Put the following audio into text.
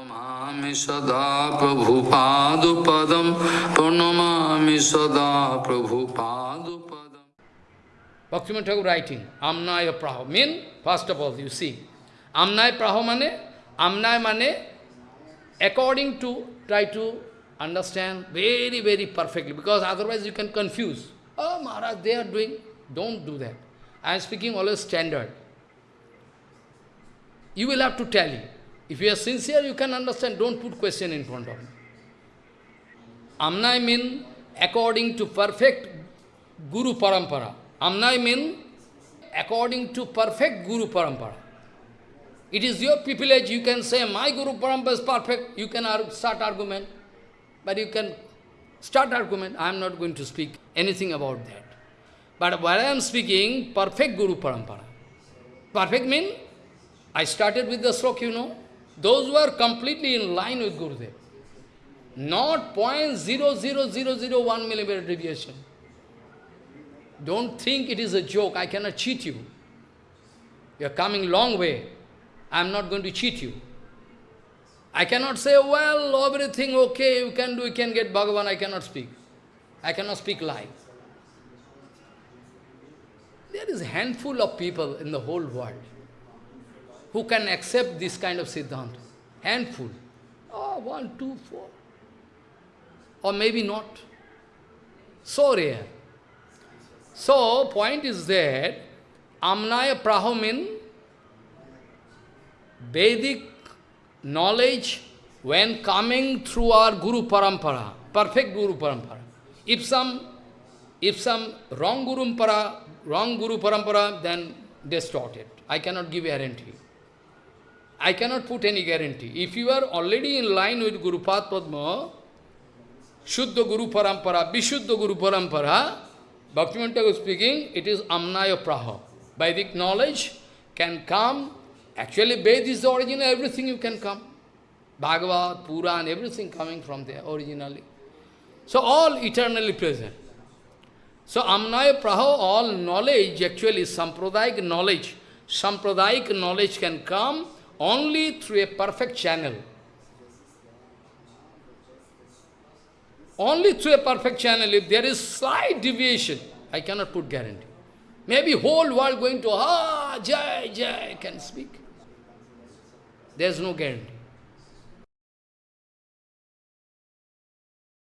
Pranamami sada Prabhupadupadam Pranamami sada Prabhupadupadam Bhaktivinoda Thakur writing, Amnaya Praho. Mean, first of all, you see, Amnaya Praho mane, Amnaya mane, according to, try to understand very, very perfectly, because otherwise you can confuse. Oh, Maharaj, they are doing, don't do that. I am speaking always standard. You will have to tally. If you are sincere, you can understand, don't put question in front of me. Amnai mean according to perfect Guru Parampara. Amnai mean according to perfect Guru Parampara. It is your privilege, you can say, my Guru Parampara is perfect, you can ar start argument. But you can start argument, I am not going to speak anything about that. But while I am speaking, perfect Guru Parampara. Perfect mean, I started with the slok, you know. Those who are completely in line with Gurudev. Not 0.00001 millimeter deviation. Don't think it is a joke, I cannot cheat you. You are coming long way. I am not going to cheat you. I cannot say, well, everything okay, you can do, you can get Bhagavan, I cannot speak. I cannot speak lie. There is a handful of people in the whole world who can accept this kind of Siddhanta. Handful. Oh, one, two, four. Or maybe not. So rare. So, point is that Amnaya Prahomin, Vedic knowledge, when coming through our Guru Parampara, perfect Guru Parampara, if some, if some wrong Guru, Parampara, wrong Guru Parampara, then distorted. I cannot give guarantee. I cannot put any guarantee. If you are already in line with Guru Padma, Shuddha Guru Parampara, Vishuddha Guru Parampara, Bhaktivinoda Thakur speaking, it is Amnaya Praha. Vedic knowledge can come. Actually, Ved is the original, everything you can come. Bhagavad, Puran, everything coming from there originally. So all eternally present. So Amnaya Praha, all knowledge, actually Sampradayic knowledge, Sampradayic knowledge can come only through a perfect channel. Only through a perfect channel, if there is slight deviation, I cannot put guarantee. Maybe whole world going to, ah, Jai, Jai, can speak. There is no guarantee.